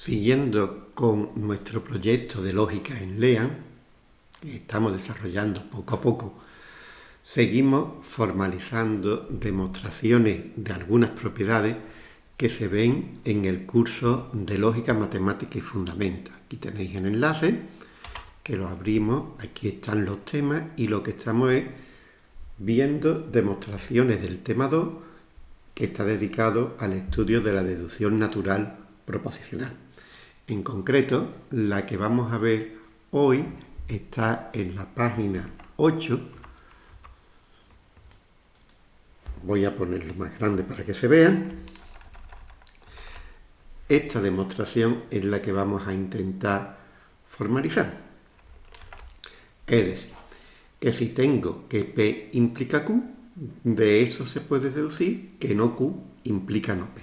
Siguiendo con nuestro proyecto de lógica en LEAN, que estamos desarrollando poco a poco, seguimos formalizando demostraciones de algunas propiedades que se ven en el curso de lógica matemática y fundamentos. Aquí tenéis el enlace, que lo abrimos, aquí están los temas y lo que estamos es viendo demostraciones del tema 2 que está dedicado al estudio de la deducción natural proposicional. En concreto, la que vamos a ver hoy está en la página 8. Voy a ponerlo más grande para que se vea. Esta demostración es la que vamos a intentar formalizar. Es decir, que si tengo que P implica Q, de eso se puede deducir que no Q implica no P.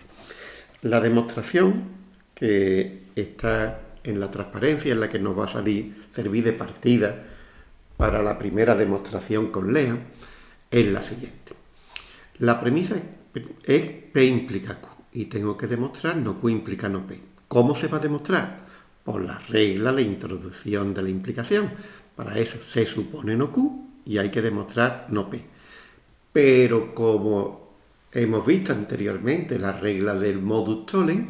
La demostración que está en la transparencia, en la que nos va a salir, servir de partida para la primera demostración con LEA, es la siguiente. La premisa es P implica Q y tengo que demostrar no Q implica no P. ¿Cómo se va a demostrar? Por la regla de introducción de la implicación. Para eso se supone no Q y hay que demostrar no P. Pero como hemos visto anteriormente la regla del modus tollens,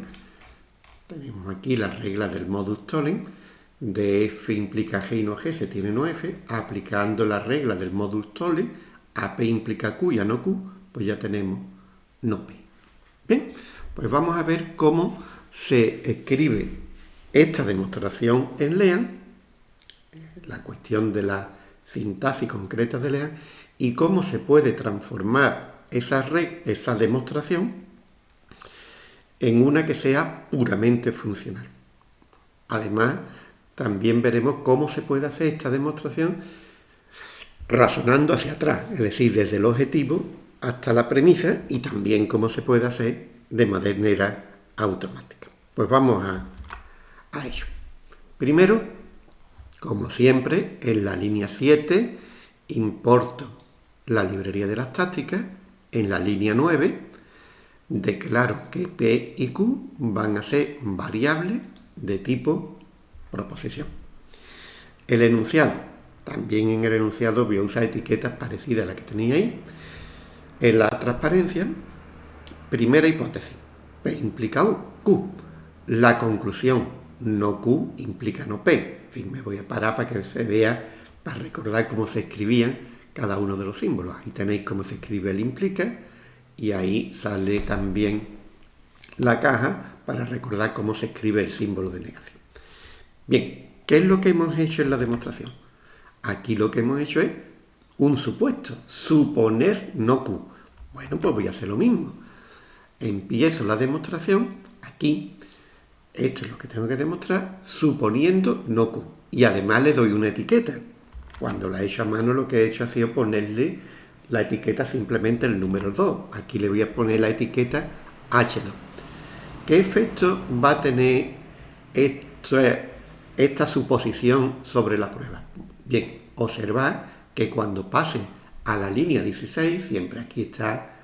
tenemos aquí la regla del modus tollens, de f implica g y no g se tiene no f, aplicando la regla del modus tollens, a p implica q y a no q, pues ya tenemos no p. Bien, pues vamos a ver cómo se escribe esta demostración en LEAN, la cuestión de la sintaxis concreta de LEAN, y cómo se puede transformar esa, esa demostración en una que sea puramente funcional. Además, también veremos cómo se puede hacer esta demostración razonando hacia atrás, es decir, desde el objetivo hasta la premisa y también cómo se puede hacer de manera automática. Pues vamos a, ello. Primero, como siempre, en la línea 7 importo la librería de las tácticas, en la línea 9 declaro que P y Q van a ser variables de tipo proposición. El enunciado, también en el enunciado voy a usar etiquetas parecidas a las que tenía ahí. En la transparencia, primera hipótesis, P implica Q. La conclusión, no Q implica no P. En fin, me voy a parar para que se vea, para recordar cómo se escribían cada uno de los símbolos. Ahí tenéis cómo se escribe el implica, y ahí sale también la caja para recordar cómo se escribe el símbolo de negación. Bien, ¿qué es lo que hemos hecho en la demostración? Aquí lo que hemos hecho es un supuesto, suponer no Q. Bueno, pues voy a hacer lo mismo. Empiezo la demostración aquí, esto es lo que tengo que demostrar, suponiendo no Q. Y además le doy una etiqueta. Cuando la he hecho a mano lo que he hecho ha sido ponerle la etiqueta simplemente el número 2. Aquí le voy a poner la etiqueta H2. ¿Qué efecto va a tener esta suposición sobre la prueba? Bien, observad que cuando pase a la línea 16, siempre aquí está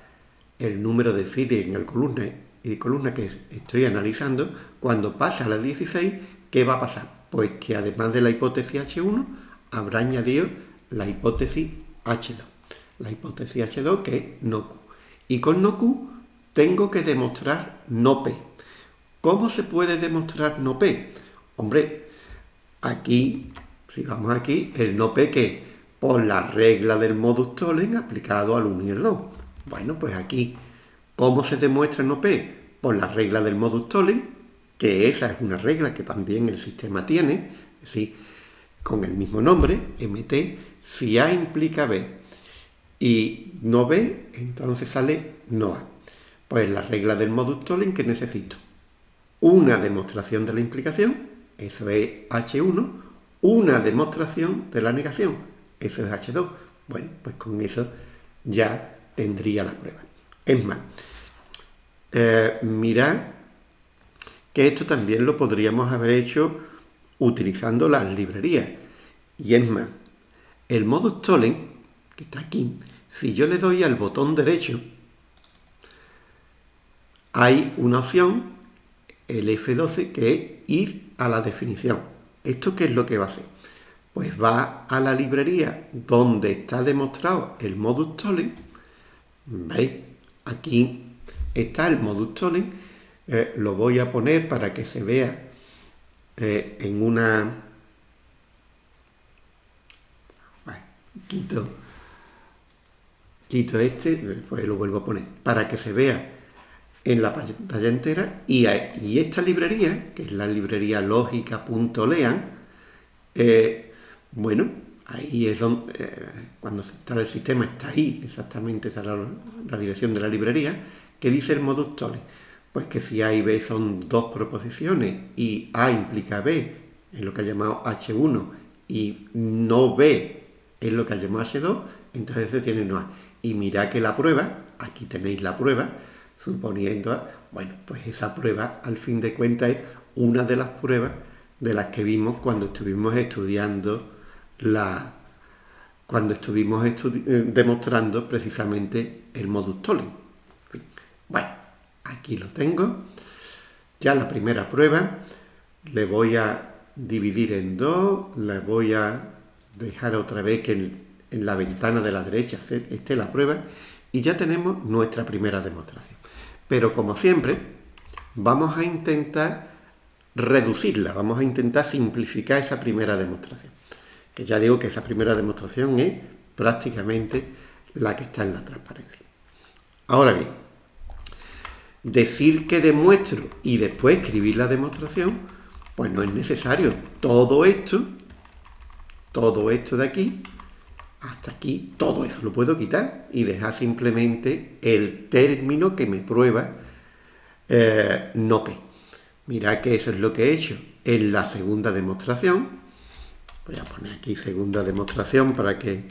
el número de files en el columna y columna que estoy analizando, cuando pase a la 16, ¿qué va a pasar? Pues que además de la hipótesis H1, habrá añadido la hipótesis H2 la hipótesis H2 que es no Q. Y con no Q tengo que demostrar no P. ¿Cómo se puede demostrar no P? Hombre, aquí, si vamos aquí, el no P que por la regla del modus tollens aplicado al 1 y el 2. Bueno, pues aquí, ¿cómo se demuestra no P? Por la regla del modus tollens, que esa es una regla que también el sistema tiene, ¿sí? con el mismo nombre, MT, si A implica B y no B, entonces sale no A. Pues la regla del modus tollens que necesito una demostración de la implicación, eso es H1, una demostración de la negación, eso es H2. Bueno, pues con eso ya tendría la prueba. Es más, eh, mirad que esto también lo podríamos haber hecho utilizando las librerías. Y es más, el modus tollens, que está aquí, si yo le doy al botón derecho, hay una opción el F12, que es ir a la definición. ¿Esto qué es lo que va a hacer? Pues va a la librería donde está demostrado el modus tollens. ¿Veis? Aquí está el modus tollens. Eh, lo voy a poner para que se vea eh, en una... quito, quito este, después lo vuelvo a poner, para que se vea en la pantalla entera y, esta librería, que es la librería lógica.lean, eh, bueno, ahí es donde, eh, cuando se instala el sistema, está ahí exactamente esa la, dirección de la librería, que dice el modus tollens. Pues que si A y B son dos proposiciones y A implica B, en lo que ha llamado H1, y no B es lo que ha llamado H2, entonces se tiene no A. Y mira que la prueba, aquí tenéis la prueba, suponiendo, bueno, pues esa prueba al fin de cuentas es una de las pruebas de las que vimos cuando estuvimos estudiando la cuando estuvimos eh, demostrando precisamente el modus tollens. Bueno, aquí lo tengo. Ya la primera prueba le voy a dividir en dos, le voy a dejar otra vez que en, en la ventana de la derecha esté la prueba y ya tenemos nuestra primera demostración. Pero como siempre, vamos a intentar reducirla, vamos a intentar simplificar esa primera demostración. Que ya digo que esa primera demostración es prácticamente la que está en la transparencia. Ahora bien, decir que demuestro y después escribir la demostración, pues no es necesario. Todo esto, todo esto de aquí, hasta aquí, todo eso lo puedo quitar y dejar simplemente el término que me prueba eh, no P. Mirad que eso es lo que he hecho en la segunda demostración. Voy a poner aquí segunda demostración para que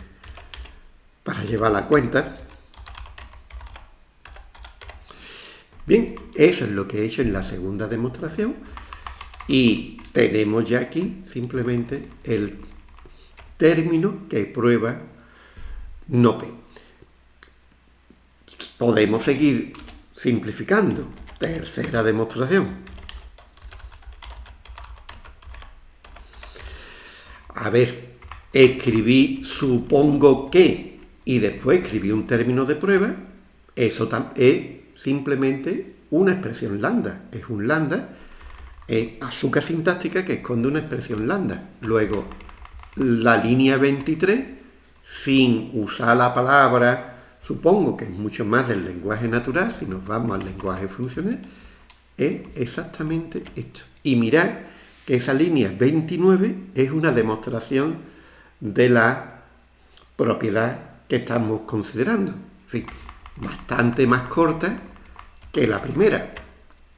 para llevar la cuenta. Bien, eso es lo que he hecho en la segunda demostración y tenemos ya aquí simplemente el término que prueba NOPE. Podemos seguir simplificando. Tercera demostración. A ver, escribí supongo que y después escribí un término de prueba, eso es simplemente una expresión lambda. Es un lambda, es azúcar sintáctica que esconde una expresión lambda. Luego, la línea 23 sin usar la palabra, supongo que es mucho más del lenguaje natural, si nos vamos al lenguaje funcional, es exactamente esto. Y mirad que esa línea 29 es una demostración de la propiedad que estamos considerando. En fin, bastante más corta que la primera.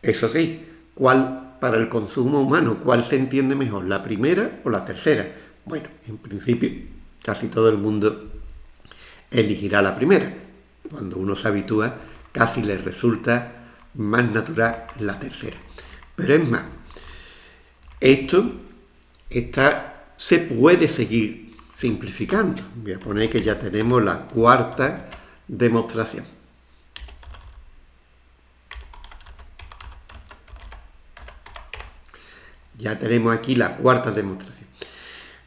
Eso sí, ¿cuál para el consumo humano, cuál se entiende mejor, la primera o la tercera? Bueno, en principio casi todo el mundo elegirá la primera. Cuando uno se habitúa, casi le resulta más natural la tercera. Pero es más, esto está, se puede seguir simplificando. Voy a poner que ya tenemos la cuarta demostración. Ya tenemos aquí la cuarta demostración.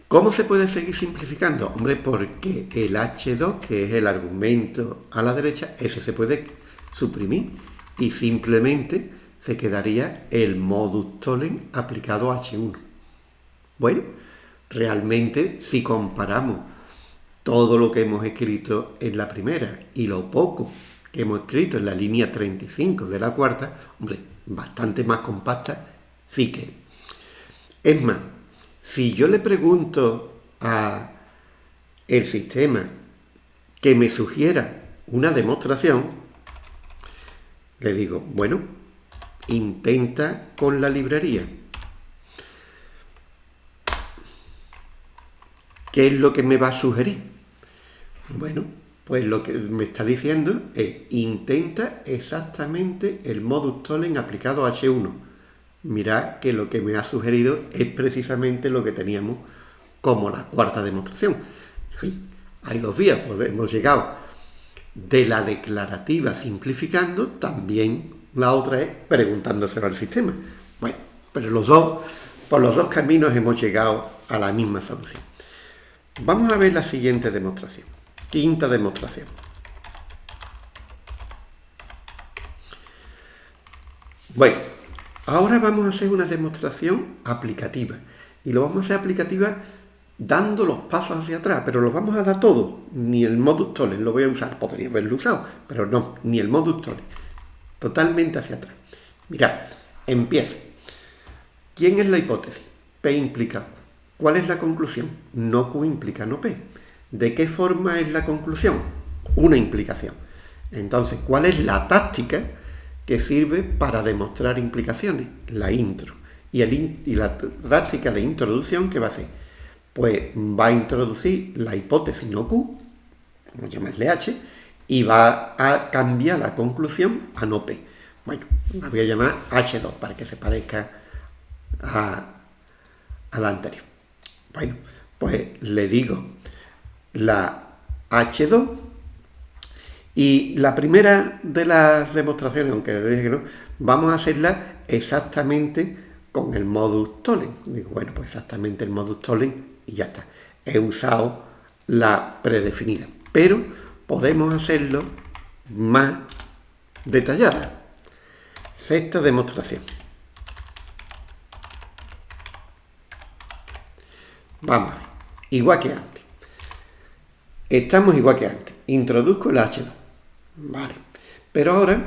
¿Cómo se puede seguir simplificando? Hombre, porque el H2, que es el argumento a la derecha, ese se puede suprimir y simplemente se quedaría el modus tollens aplicado a H1. Bueno, realmente si comparamos todo lo que hemos escrito en la primera y lo poco que hemos escrito en la línea 35 de la cuarta, hombre, bastante más compacta sí que. Es más, si yo le pregunto a el sistema que me sugiera una demostración, le digo, bueno, intenta con la librería. ¿Qué es lo que me va a sugerir? Bueno, pues lo que me está diciendo es, intenta exactamente el modus tollens aplicado a H1 mirad que lo que me ha sugerido es precisamente lo que teníamos como la cuarta demostración. En fin, ahí los vías, pues hemos llegado de la declarativa simplificando, también la otra es preguntándoselo al sistema. Bueno, pero los dos, por los dos caminos hemos llegado a la misma solución. Vamos a ver la siguiente demostración. Quinta demostración. Bueno, ahora vamos a hacer una demostración aplicativa. Y lo vamos a hacer aplicativa dando los pasos hacia atrás, pero los vamos a dar todos. Ni el modus tollens lo voy a usar, podría haberlo usado, pero no, ni el modus tollens. Totalmente hacia atrás. Mirad, empieza. ¿Quién es la hipótesis? P implica. ¿Cuál es la conclusión? No Q implica no P. ¿De qué forma es la conclusión? Una implicación. Entonces, ¿cuál es la táctica que sirve para demostrar implicaciones? La intro. Y, y la táctica de introducción, ¿qué va a ser? pues va a introducir la hipótesis no Q, a llamarle H, y va a cambiar la conclusión a no P. Bueno, la voy a llamar H2 para que se parezca a, la anterior. Bueno, pues le digo la H2 y la primera de las demostraciones, aunque dije que no, vamos a hacerla exactamente con el modus tollens. Digo, bueno, pues exactamente el modus tollens y ya está. He usado la predefinida, pero podemos hacerlo más detallada. Sexta demostración. Vamos igual que antes. Estamos igual que antes. Introduzco el H2. Vale. Pero ahora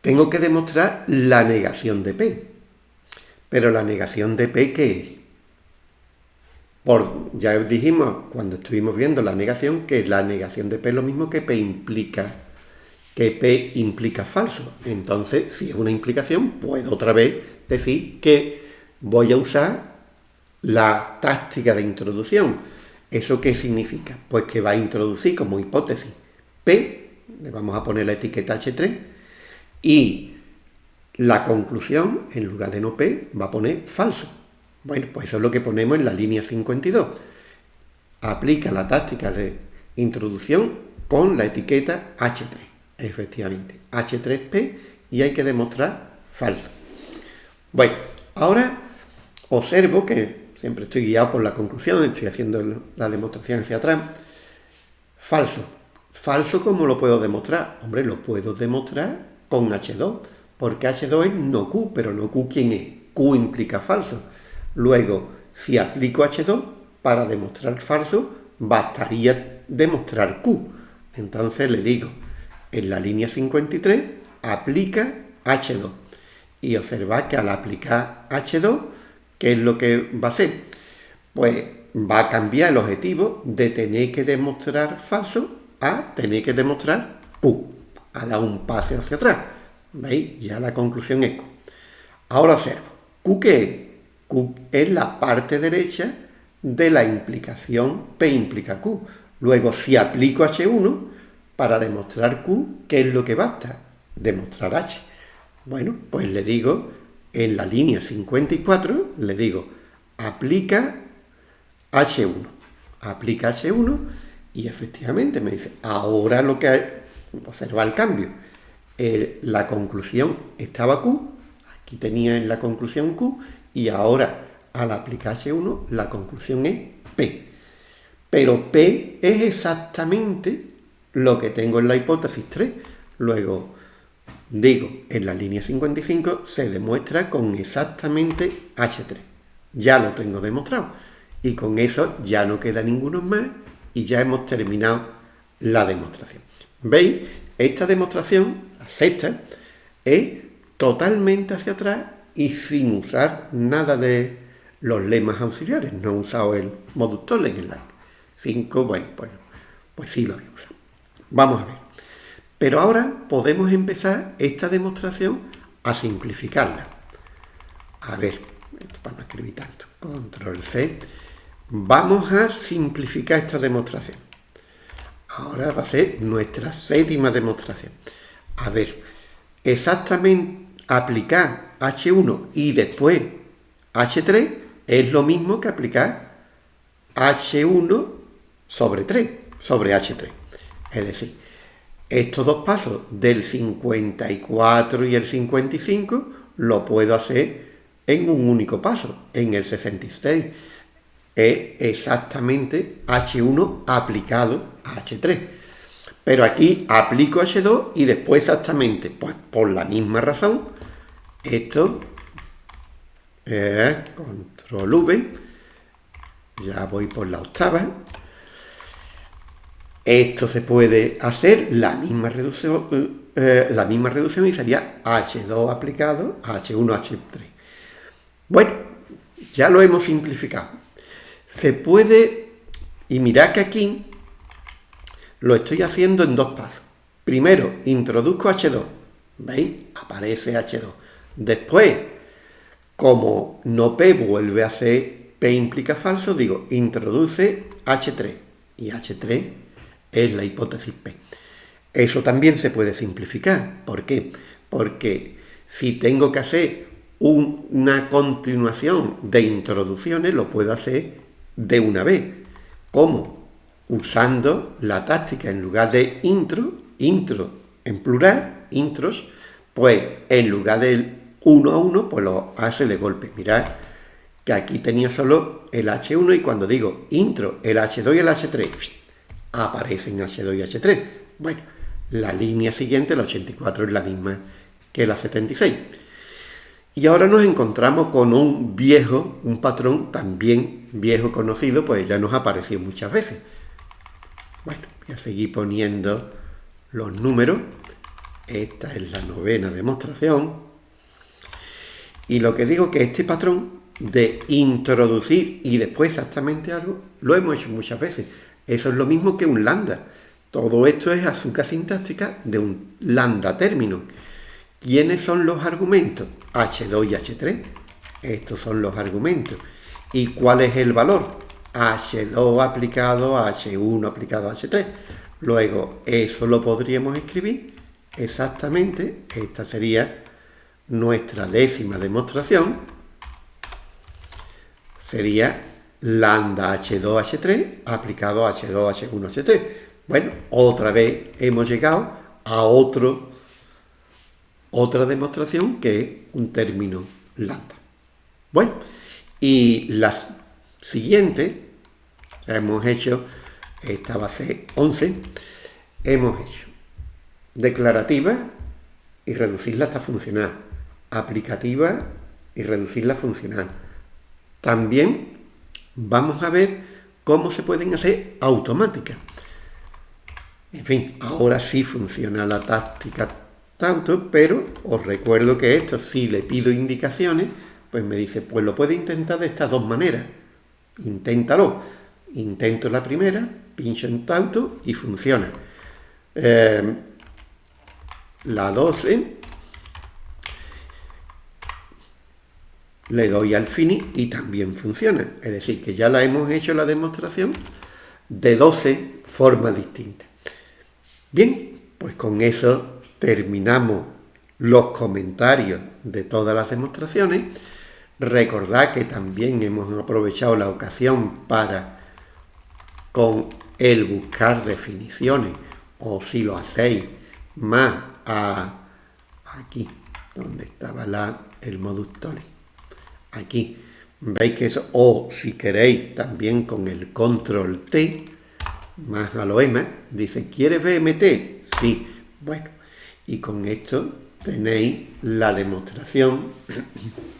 tengo que demostrar la negación de P. Pero la negación de P, ¿qué es? Por, ya dijimos cuando estuvimos viendo la negación que la negación de P es lo mismo que P implica, que P implica falso. Entonces, si es una implicación, puedo otra vez decir que voy a usar la táctica de introducción. ¿Eso qué significa? Pues que va a introducir como hipótesis P, le vamos a poner la etiqueta H3, y la conclusión, en lugar de no P, va a poner falso. Bueno, pues eso es lo que ponemos en la línea 52. Aplica la táctica de introducción con la etiqueta H3. Efectivamente, H3P y hay que demostrar falso. Bueno, ahora observo que siempre estoy guiado por la conclusión, estoy haciendo la demostración hacia atrás. Falso. Falso, ¿cómo lo puedo demostrar? Hombre, lo puedo demostrar con H2, porque H2 es no Q, pero no Q ¿quién es? Q implica falso. Luego, si aplico H2, para demostrar falso, bastaría demostrar Q. Entonces le digo, en la línea 53, aplica H2. Y observa que al aplicar H2, ¿qué es lo que va a hacer? Pues va a cambiar el objetivo de tener que demostrar falso a tener que demostrar Q. Ha dado un paso hacia atrás. ¿Veis? Ya la conclusión es Q. Ahora observo. ¿Q qué es? Q es la parte derecha de la implicación P implica Q. Luego, si aplico H1, para demostrar Q, ¿qué es lo que basta? Demostrar H. Bueno, pues le digo, en la línea 54, le digo, aplica H1. Aplica H1 y efectivamente me dice, ahora lo que hay, observa el cambio. la conclusión estaba Q, aquí tenía en la conclusión Q, y ahora, al aplicar H1, la conclusión es P. Pero P es exactamente lo que tengo en la hipótesis 3. Luego, digo, en la línea 55 se demuestra con exactamente H3. Ya lo tengo demostrado. Y con eso ya no queda ninguno más y ya hemos terminado la demostración. ¿Veis? Esta demostración, la sexta, es totalmente hacia atrás y sin usar nada de los lemas auxiliares. No he usado el en la 5, bueno, pues, pues sí lo he usado. Vamos a ver. Pero ahora podemos empezar esta demostración a simplificarla. A ver, para no escribir tanto. Control C. Vamos a simplificar esta demostración. Ahora va a ser nuestra séptima demostración. A ver, exactamente aplicar H1 y después H3 es lo mismo que aplicar H1 sobre 3, sobre H3. Es decir, estos dos pasos del 54 y el 55 lo puedo hacer en un único paso, en el 66. Es exactamente H1 aplicado a H3. Pero aquí aplico H2 y después exactamente, pues por la misma razón, esto es control V, ya voy por la octava, esto se puede hacer la misma reducción, eh, la misma reducción y sería H2 aplicado a H1, H3. Bueno, ya lo hemos simplificado. Se puede, y mirad que aquí lo estoy haciendo en dos pasos. Primero, introduzco H2. ¿Veis? Aparece H2. Después, como no P vuelve a ser P implica falso, digo, introduce H3. Y H3 es la hipótesis P. Eso también se puede simplificar. ¿Por qué? Porque si tengo que hacer una continuación de introducciones, lo puedo hacer de una vez. ¿Cómo? Usando la táctica en lugar de intro, intro en plural, intros, pues en lugar del uno a uno, pues lo hace de golpe. Mirad que aquí tenía solo el H1 y cuando digo intro, el H2 y el H3, aparecen H2 y H3. Bueno, la línea siguiente, la 84, es la misma que la 76. Y ahora nos encontramos con un viejo, un patrón también viejo conocido, pues ya nos apareció muchas veces. Bueno, voy a seguir poniendo los números. Esta es la novena demostración. Y lo que digo que este patrón de introducir y después exactamente algo, lo hemos hecho muchas veces. Eso es lo mismo que un lambda. Todo esto es azúcar sintáctica de un lambda término. ¿Quiénes son los argumentos? H2 y H3. Estos son los argumentos. ¿Y cuál es el valor? H2 aplicado a H1 aplicado a H3. Luego, eso lo podríamos escribir exactamente. Esta sería nuestra décima demostración. Sería lambda H2H3 aplicado a H2, H1, H3. Bueno, otra vez hemos llegado a otro, otra demostración que es un término lambda. Bueno, y las siguientes, hemos hecho, esta base 11, hemos hecho declarativa y reducirla hasta funcional, aplicativa y reducirla funcional. También vamos a ver cómo se pueden hacer automáticas. En fin, ahora sí funciona la táctica tanto, pero os recuerdo que esto, si le pido indicaciones, pues me dice, pues lo puede intentar de estas dos maneras. Inténtalo. Intento la primera, pincho en tauto y funciona. Eh, la 12 le doy al fini y también funciona. Es decir, que ya la hemos hecho la demostración de 12 formas distintas. Bien, pues con eso terminamos los comentarios de todas las demostraciones. Recordad que también hemos aprovechado la ocasión para, con el buscar definiciones, o si lo hacéis más a aquí, donde estaba la, el modus aquí. Veis que eso, o si queréis también con el control T, más a lo M, dice, ¿quieres BMT? Sí. Bueno, y con esto tenéis la demostración.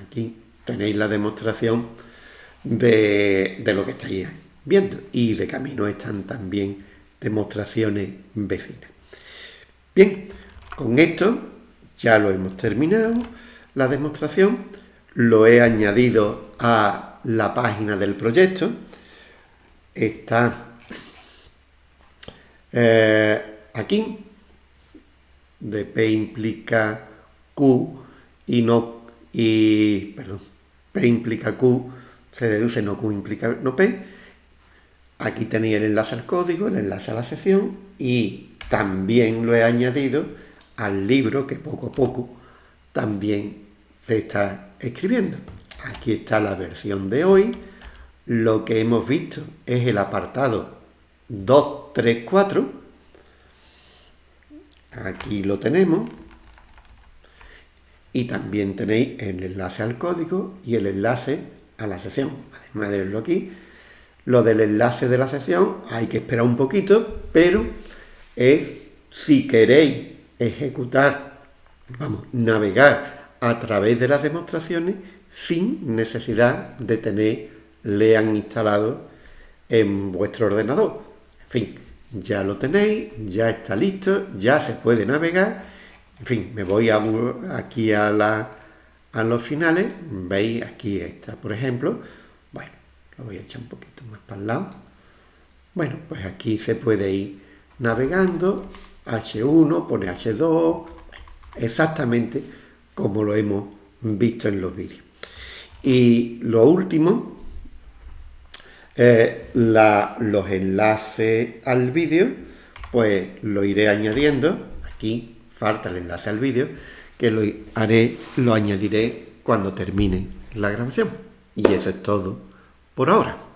Aquí tenéis la demostración de, de lo que estáis viendo. Y de camino están también demostraciones vecinas. Bien, con esto ya lo hemos terminado, la demostración, lo he añadido a la página del proyecto, está eh, aquí, de P implica Q y no, y, perdón, P implica Q, se deduce no Q implica no P, aquí tenéis el enlace al código, el enlace a la sesión y también lo he añadido al libro que poco a poco también se está escribiendo. Aquí está la versión de hoy. Lo que hemos visto es el apartado 234. aquí lo tenemos. Y también tenéis el enlace al código y el enlace a la sesión. Además de verlo aquí, lo del enlace de la sesión hay que esperar un poquito, pero es si queréis ejecutar, vamos, navegar a través de las demostraciones sin necesidad de tener lean instalado en vuestro ordenador. En fin, ya lo tenéis, ya está listo, ya se puede navegar. En fin, me voy aquí a, los finales, veis, aquí está, por ejemplo, bueno, lo voy a echar un poquito más para el lado. Bueno, pues aquí se puede ir navegando, H1, pone H2, exactamente como lo hemos visto en los vídeos. Y lo último, eh, los enlaces al vídeo, pues lo iré añadiendo. Aquí falta el enlace al vídeo, que lo haré, lo añadiré cuando termine la grabación. Y eso es todo por ahora.